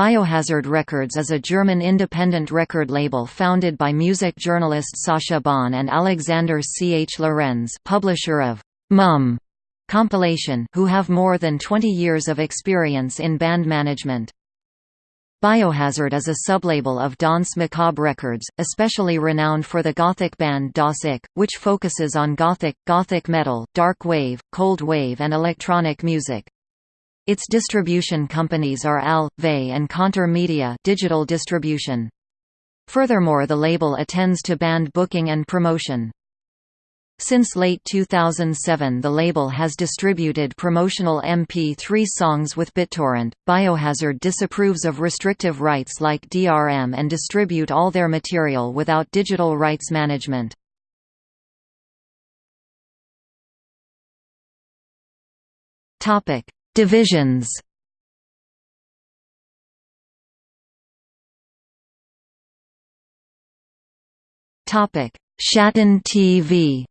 Biohazard Records is a German independent record label founded by music journalist Sascha Bahn and Alexander C. H. Lorenz publisher of Mum compilation who have more than 20 years of experience in band management. Biohazard is a sublabel of Danse Macabre Records, especially renowned for the gothic band Das Ich, which focuses on gothic, gothic metal, dark wave, cold wave and electronic music. Its distribution companies are AL, and Konter Media digital distribution. Furthermore the label attends to band booking and promotion. Since late 2007 the label has distributed promotional MP3 songs with BitTorrent. Biohazard disapproves of restrictive rights like DRM and distribute all their material without digital rights management. Topic: Divisions Topic: Schatten TV.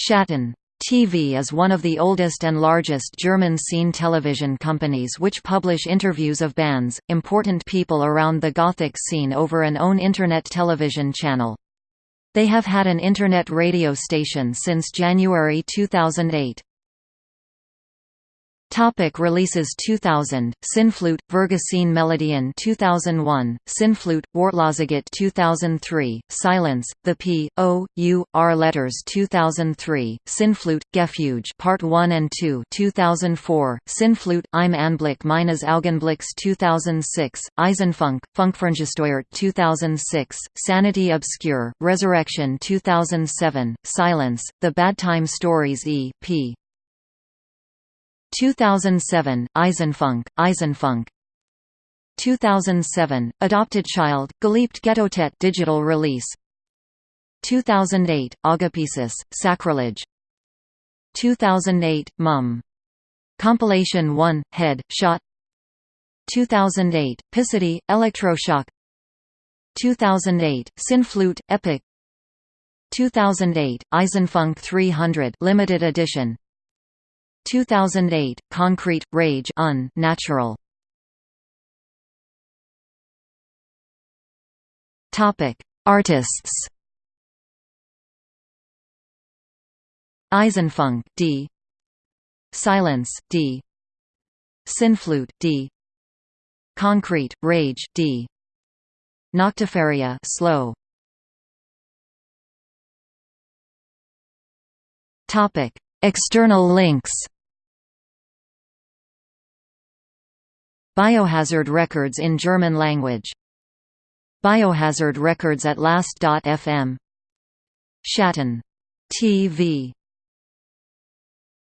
Schatten TV is one of the oldest and largest German scene television companies which publish interviews of bands, important people around the Gothic scene over an own Internet television channel. They have had an Internet radio station since January 2008. Topic releases 2000 Sinnflut Vergesene Melodien 2001 Sinnflut Wortlosigkeit 2003 Silence The P O U R Letters 2003 Sinnflut Gefuge Part 1 and 2 2004 Sinnflut Im Anblick meines Augenblicks 2006 Eisenfunk Funkferngesteuert 2006 Sanity Obscure Resurrection 2007 Silence The Bad Time Stories E P 2007, Eisenfunk, Eisenfunk. 2007, Adopted Child, Geliebte Ghettotet digital release. 2008, Agapesis, Sacrilege. 2008, Mum. Compilation 1, Head, Shot. 2008, Picity, Electroshock. 2008, Sinnflut, Epic. 2008, Eisenfunk 300 limited edition 2008, Concrete, Rage un natural. Artists. Eisenfunk D. Silence D. Sinnflut D. Concrete Rage D. Noctiferia slow. Topic External links Biohazard records in German language. Biohazard records at last.fm Schatten. TV